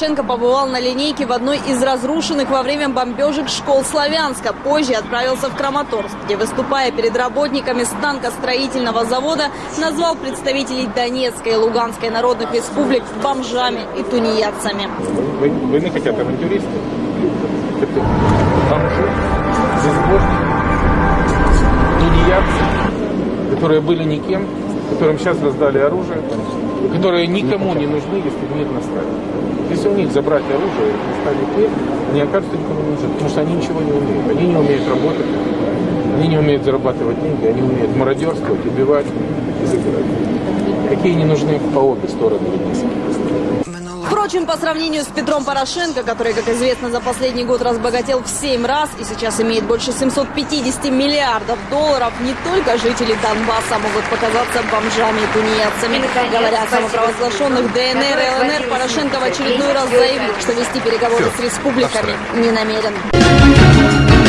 Порошенко побывал на линейке в одной из разрушенных во время бомбежек школ Славянска. Позже отправился в Краматорск, где, выступая перед работниками станкостроительного завода, назвал представителей Донецкой и Луганской народных республик бомжами и тунеядцами. Вы- Войны хотят авантюристы. Бомжи, безбожники, тунеядцы, которые были никем, которым сейчас раздали оружие, которые никому не нужны, если мир наставит. Если у них забрать оружие и наставить мир, они окажутся никому не нужны, потому что они ничего не умеют. Они не умеют работать, они не умеют зарабатывать деньги, они умеют мародерствовать, убивать и забирать. Какие не нужны по обе стороны Ленинска. Впрочем, по сравнению с Петром Порошенко, который, как известно, за последний год разбогател в 7 раз и сейчас имеет больше 750 миллиардов долларов, не только жители Донбасса могут показаться бомжами и тунеядцами. Говоря о самопровозглашенных ДНР и ЛНР, Порошенко в очередной раз заявил, что вести переговоры с республиками не намерен.